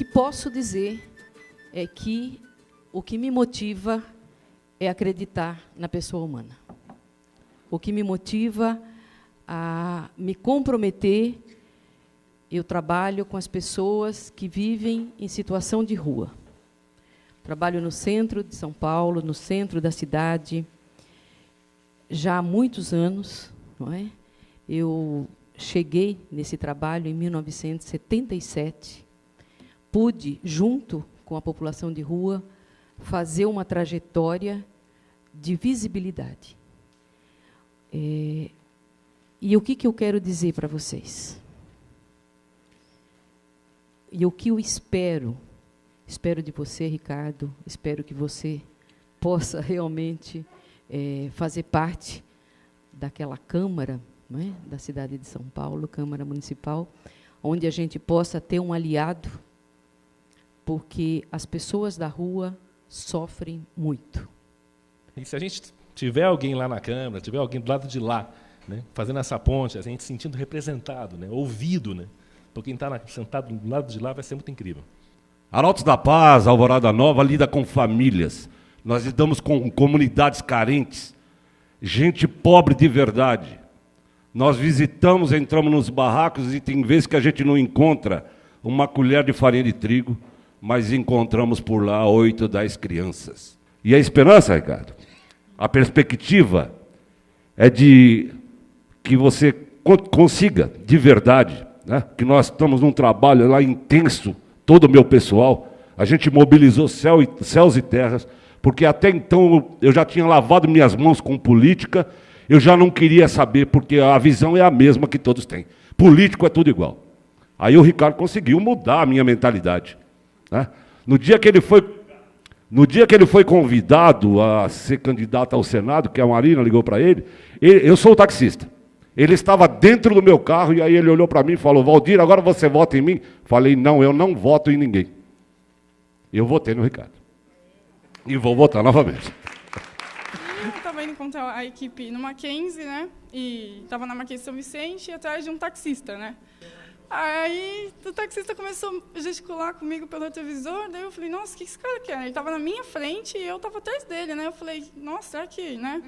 que posso dizer é que o que me motiva é acreditar na pessoa humana. O que me motiva a me comprometer, eu trabalho com as pessoas que vivem em situação de rua. Trabalho no centro de São Paulo, no centro da cidade, já há muitos anos. Não é? Eu cheguei nesse trabalho em 1977. Pude, junto com a população de rua, fazer uma trajetória de visibilidade. É, e o que, que eu quero dizer para vocês? E o que eu espero, espero de você, Ricardo, espero que você possa realmente é, fazer parte daquela Câmara é, da cidade de São Paulo, Câmara Municipal, onde a gente possa ter um aliado, porque as pessoas da rua sofrem muito. E se a gente tiver alguém lá na Câmara, tiver alguém do lado de lá, né, fazendo essa ponte, a gente se sentindo representado, né, ouvido, né, por quem está sentado do lado de lá, vai ser muito incrível. Arautos da Paz, Alvorada Nova, lida com famílias. Nós lidamos com comunidades carentes, gente pobre de verdade. Nós visitamos, entramos nos barracos e tem vezes que a gente não encontra uma colher de farinha de trigo, mas encontramos por lá oito, dez crianças. E a esperança, Ricardo, a perspectiva é de que você consiga, de verdade, né, que nós estamos num trabalho lá intenso, todo o meu pessoal, a gente mobilizou céu e, céus e terras, porque até então eu já tinha lavado minhas mãos com política, eu já não queria saber, porque a visão é a mesma que todos têm. Político é tudo igual. Aí o Ricardo conseguiu mudar a minha mentalidade. Né? No dia que ele foi no dia que ele foi convidado a ser candidato ao Senado, que a Marina ligou para ele, ele, eu sou o taxista. Ele estava dentro do meu carro e aí ele olhou para mim e falou: Valdir, agora você vota em mim? Falei: Não, eu não voto em ninguém. Eu votei no Ricardo. E vou votar novamente. Estava indo encontrar a equipe no Mackenzie, né? E estava na Mackenzie São Vicente, atrás de um taxista, né? Aí o taxista começou a gesticular comigo pelo retrovisor, daí eu falei, nossa, o que esse cara quer? Ele estava na minha frente e eu estava atrás dele, né? Eu falei, nossa, será que, né?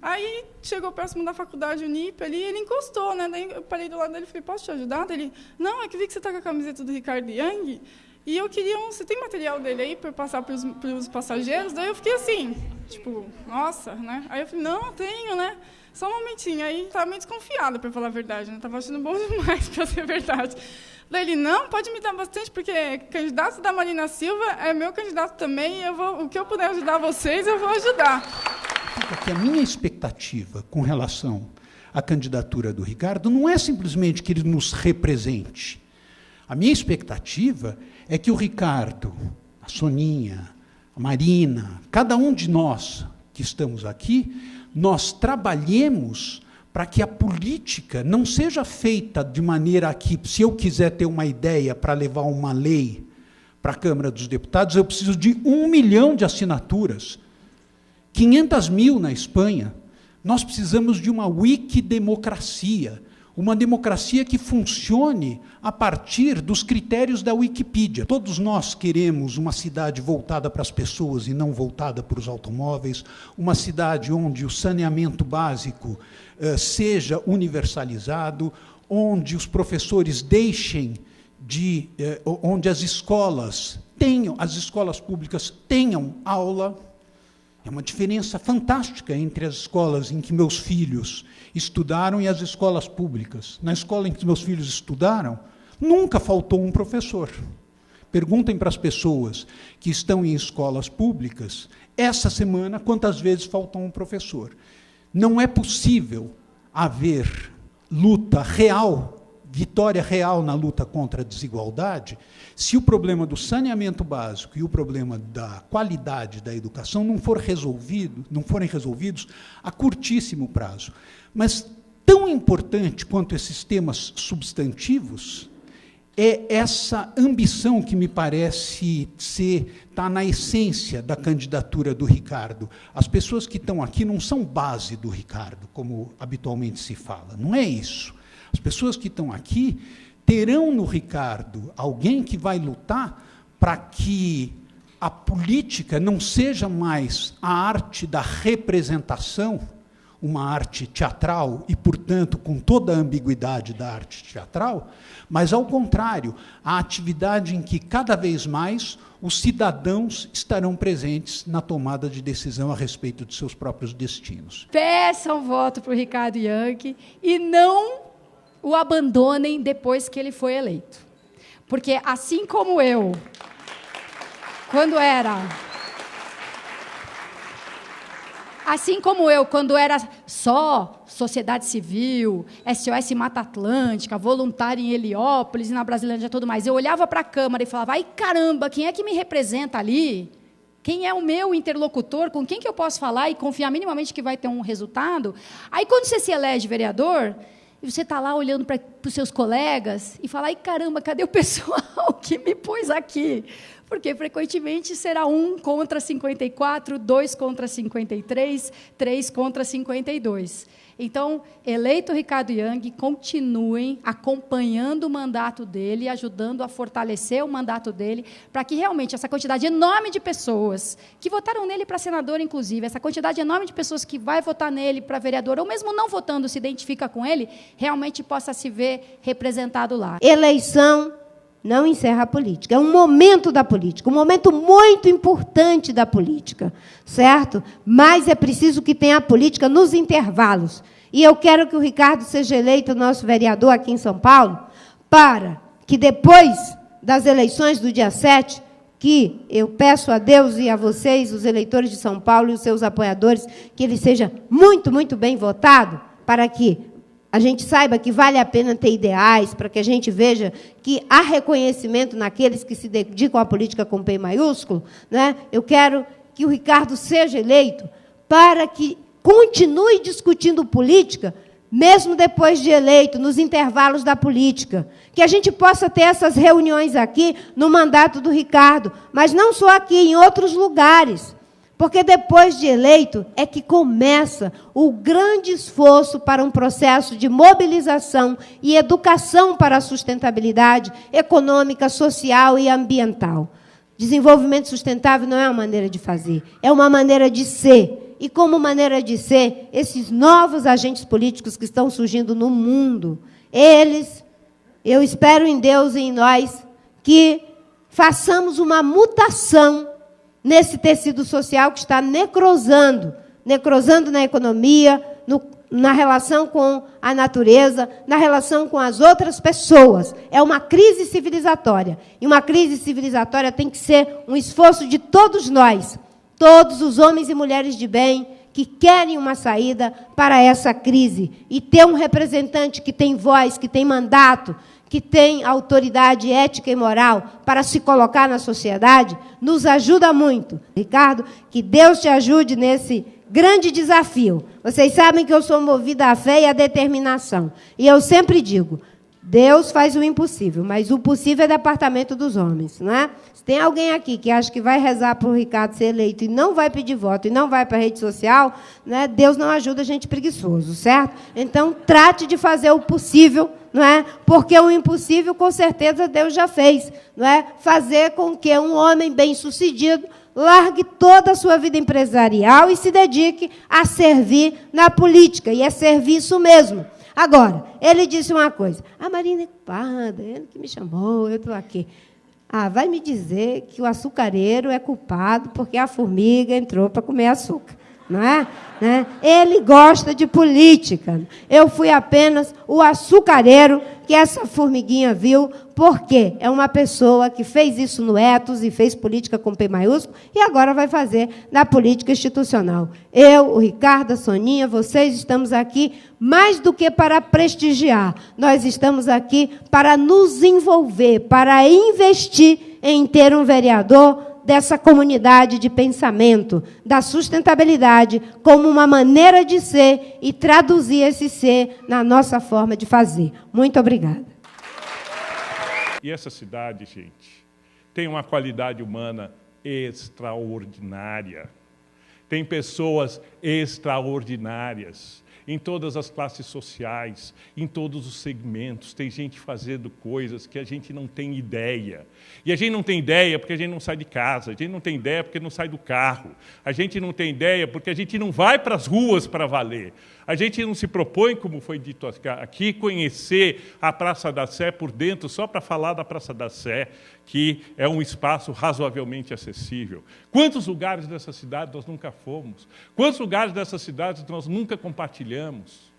Aí chegou próximo da faculdade Unip ali, ele encostou, né? Daí eu parei do lado dele e falei, posso te ajudar? Daí ele, não, é que vi que você está com a camiseta do Ricardo Young e eu queria um. Você tem material dele aí para passar para os passageiros? Daí eu fiquei assim, tipo, nossa, né? Aí eu falei, não, tenho, né? Só um momentinho. Aí estava meio desconfiada, para falar a verdade, né? Estava achando bom demais para ser verdade. Daí ele, não, pode me dar bastante, porque candidato da Marina Silva é meu candidato também, eu vou, o que eu puder ajudar vocês, eu vou ajudar. A minha expectativa com relação à candidatura do Ricardo não é simplesmente que ele nos represente. A minha expectativa é que o Ricardo, a Soninha, Marina, cada um de nós que estamos aqui, nós trabalhemos para que a política não seja feita de maneira que, se eu quiser ter uma ideia para levar uma lei para a Câmara dos Deputados, eu preciso de um milhão de assinaturas, 500 mil na Espanha. Nós precisamos de uma wikidemocracia, uma democracia que funcione a partir dos critérios da Wikipedia. Todos nós queremos uma cidade voltada para as pessoas e não voltada para os automóveis, uma cidade onde o saneamento básico eh, seja universalizado, onde os professores deixem de, eh, onde as escolas tenham, as escolas públicas tenham aula é uma diferença fantástica entre as escolas em que meus filhos estudaram e as escolas públicas. Na escola em que meus filhos estudaram, nunca faltou um professor. Perguntem para as pessoas que estão em escolas públicas, essa semana, quantas vezes faltou um professor. Não é possível haver luta real vitória real na luta contra a desigualdade, se o problema do saneamento básico e o problema da qualidade da educação não for resolvido, não forem resolvidos a curtíssimo prazo. Mas tão importante quanto esses temas substantivos é essa ambição que me parece ser está na essência da candidatura do Ricardo. As pessoas que estão aqui não são base do Ricardo, como habitualmente se fala. Não é isso. As pessoas que estão aqui terão no Ricardo alguém que vai lutar para que a política não seja mais a arte da representação, uma arte teatral e, portanto, com toda a ambiguidade da arte teatral, mas, ao contrário, a atividade em que cada vez mais os cidadãos estarão presentes na tomada de decisão a respeito de seus próprios destinos. Peçam voto para o Ricardo Yankee e não o abandonem depois que ele foi eleito. Porque, assim como eu, quando era Assim como eu, quando era só sociedade civil, SOS Mata Atlântica, voluntário em Heliópolis, na Brasilândia e tudo mais, eu olhava para a Câmara e falava, ai caramba, quem é que me representa ali? Quem é o meu interlocutor? Com quem que eu posso falar e confiar minimamente que vai ter um resultado? Aí, quando você se elege vereador, e você está lá olhando para os seus colegas e fala, ai caramba, cadê o pessoal que me pôs aqui? Porque frequentemente será 1 contra 54, 2 contra 53, 3 contra 52. Então, eleito Ricardo Yang, continuem acompanhando o mandato dele, ajudando a fortalecer o mandato dele, para que realmente essa quantidade enorme de pessoas que votaram nele para senador, inclusive, essa quantidade enorme de pessoas que vai votar nele para vereador, ou mesmo não votando, se identifica com ele, realmente possa se ver representado lá. Eleição não encerra a política. É um momento da política, um momento muito importante da política, certo? Mas é preciso que tenha a política nos intervalos. E eu quero que o Ricardo seja eleito nosso vereador aqui em São Paulo, para que depois das eleições do dia 7, que eu peço a Deus e a vocês, os eleitores de São Paulo e os seus apoiadores, que ele seja muito, muito bem votado, para que a gente saiba que vale a pena ter ideais, para que a gente veja que há reconhecimento naqueles que se dedicam à política com P maiúsculo, né? eu quero que o Ricardo seja eleito para que continue discutindo política, mesmo depois de eleito, nos intervalos da política. Que a gente possa ter essas reuniões aqui no mandato do Ricardo, mas não só aqui, em outros lugares. Porque depois de eleito é que começa o grande esforço para um processo de mobilização e educação para a sustentabilidade econômica, social e ambiental. Desenvolvimento sustentável não é uma maneira de fazer, é uma maneira de ser. E como maneira de ser, esses novos agentes políticos que estão surgindo no mundo, eles, eu espero em Deus e em nós, que façamos uma mutação nesse tecido social que está necrosando necrosando na economia, no, na relação com a natureza, na relação com as outras pessoas. É uma crise civilizatória. E uma crise civilizatória tem que ser um esforço de todos nós, todos os homens e mulheres de bem que querem uma saída para essa crise e ter um representante que tem voz, que tem mandato, que tem autoridade ética e moral para se colocar na sociedade, nos ajuda muito. Ricardo, que Deus te ajude nesse grande desafio. Vocês sabem que eu sou movida à fé e à determinação. E eu sempre digo: Deus faz o impossível, mas o possível é departamento dos homens, não é? Se tem alguém aqui que acha que vai rezar para o Ricardo ser eleito e não vai pedir voto e não vai para a rede social, né? Deus não ajuda gente preguiçoso, certo? Então trate de fazer o possível, não é? Porque o impossível com certeza Deus já fez, não é? Fazer com que um homem bem-sucedido largue toda a sua vida empresarial e se dedique a servir na política e é serviço mesmo. Agora, ele disse uma coisa: a Marina é culpada, ele que me chamou, eu estou aqui. Ah, vai me dizer que o açucareiro é culpado porque a formiga entrou para comer açúcar não é? Né? Ele gosta de política. Eu fui apenas o açucareiro que essa formiguinha viu, porque é uma pessoa que fez isso no Etos e fez política com P maiúsculo e agora vai fazer na política institucional. Eu, o Ricardo, a Soninha, vocês estamos aqui mais do que para prestigiar. Nós estamos aqui para nos envolver, para investir em ter um vereador dessa comunidade de pensamento, da sustentabilidade, como uma maneira de ser e traduzir esse ser na nossa forma de fazer. Muito obrigada. E essa cidade, gente, tem uma qualidade humana extraordinária. Tem pessoas extraordinárias. Em todas as classes sociais, em todos os segmentos. Tem gente fazendo coisas que a gente não tem ideia. E a gente não tem ideia porque a gente não sai de casa, a gente não tem ideia porque não sai do carro, a gente não tem ideia porque a gente não vai para as ruas para valer. A gente não se propõe, como foi dito aqui, conhecer a Praça da Sé por dentro, só para falar da Praça da Sé, que é um espaço razoavelmente acessível. Quantos lugares dessa cidade nós nunca fomos? Quantos lugares dessa cidade nós nunca compartilhamos?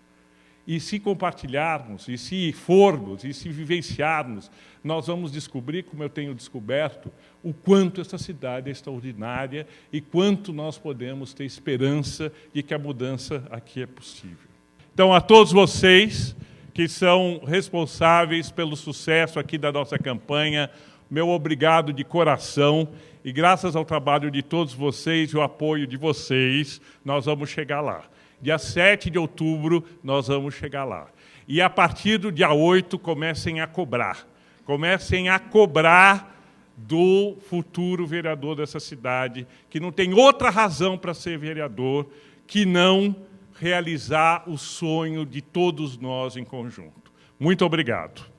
E se compartilharmos, e se formos, e se vivenciarmos, nós vamos descobrir, como eu tenho descoberto, o quanto essa cidade é extraordinária e quanto nós podemos ter esperança de que a mudança aqui é possível. Então, a todos vocês que são responsáveis pelo sucesso aqui da nossa campanha, meu obrigado de coração e graças ao trabalho de todos vocês e o apoio de vocês, nós vamos chegar lá. Dia 7 de outubro, nós vamos chegar lá. E a partir do dia 8, comecem a cobrar. Comecem a cobrar do futuro vereador dessa cidade, que não tem outra razão para ser vereador que não realizar o sonho de todos nós em conjunto. Muito obrigado.